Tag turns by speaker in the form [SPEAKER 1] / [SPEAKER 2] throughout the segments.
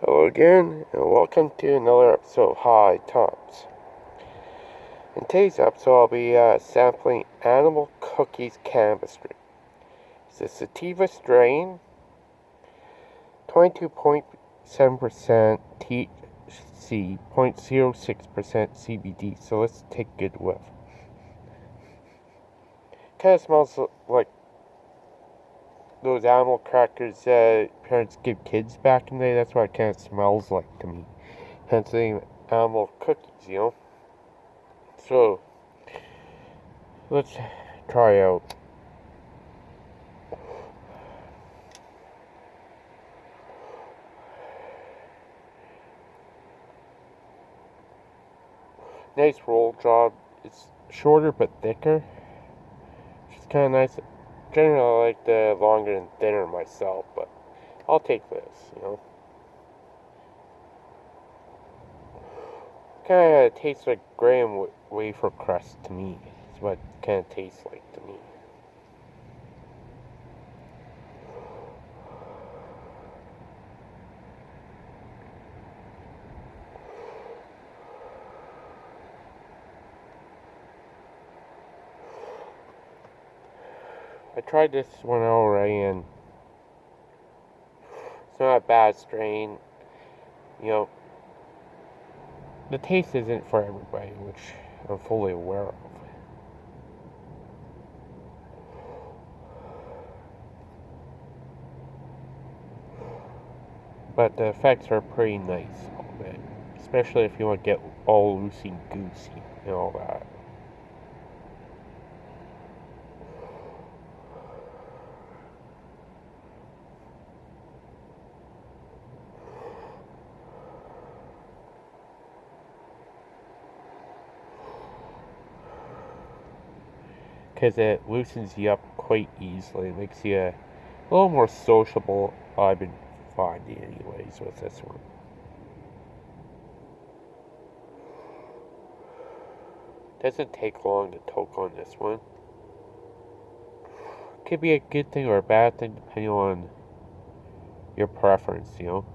[SPEAKER 1] Hello again, and welcome to another episode of High Tops. In today's episode, I'll be uh, sampling Animal Cookies Cannabis It's a sativa strain, 22.7% THC, 0.06% CBD, so let's take a good whiff. Kind of smells like those animal crackers that parents give kids back in the day. That's what it kind of smells like to me. Hence the animal cookies, you know? So, let's try out. Nice roll job. It's shorter but thicker. It's kind of nice generally I like the longer and thinner myself, but I'll take this, you know. Kind of tastes like graham wafer crust to me. It's what kind of tastes like to me. I tried this one already and it's not a bad strain. You know, the taste isn't for everybody, which I'm fully aware of. But the effects are pretty nice, especially if you want to get all loosey goosey and all that. Because it loosens you up quite easily. It makes you a little more sociable, I've been finding anyways with this one. Doesn't take long to toke on this one. Could be a good thing or a bad thing depending on your preference, you know.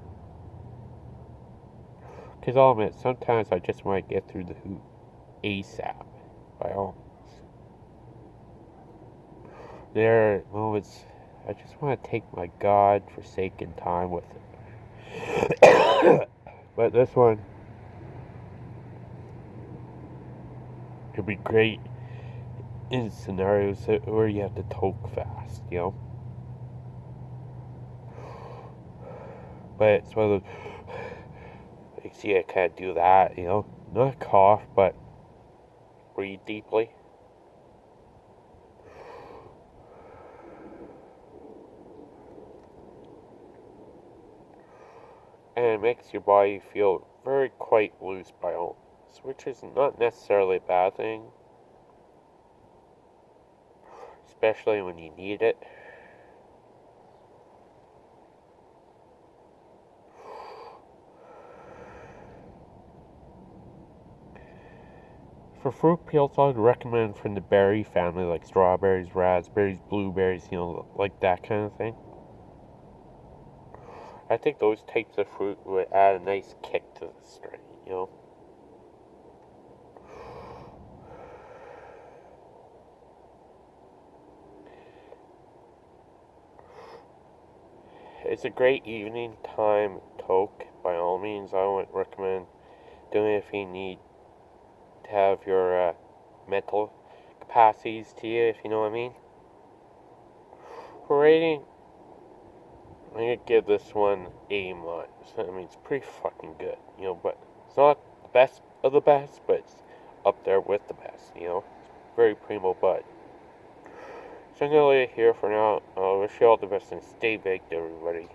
[SPEAKER 1] Because I'll admit, sometimes I just want to get through the hoop ASAP, by all there moments I just want to take my God forsaken time with it. but this one could be great in scenarios where you have to talk fast, you know. But it's one of those. You see, I can't do that, you know. Not cough, but breathe deeply. And it makes your body feel very quite loose by all, which is not necessarily a bad thing, especially when you need it. For fruit peels, I would recommend from the berry family, like strawberries, raspberries, blueberries, you know, like that kind of thing. I think those types of fruit would add a nice kick to the strain, you know. It's a great evening time toke. By all means, I would recommend doing it if you need to have your uh, mental capacities to you, if you know what I mean. Rating, I'm gonna give this one A minus. I mean, it's pretty fucking good, you know, but it's not the best of the best, but it's up there with the best, you know. It's very primo bud. So I'm gonna leave it here for now. I uh, wish you all the best and stay baked, everybody.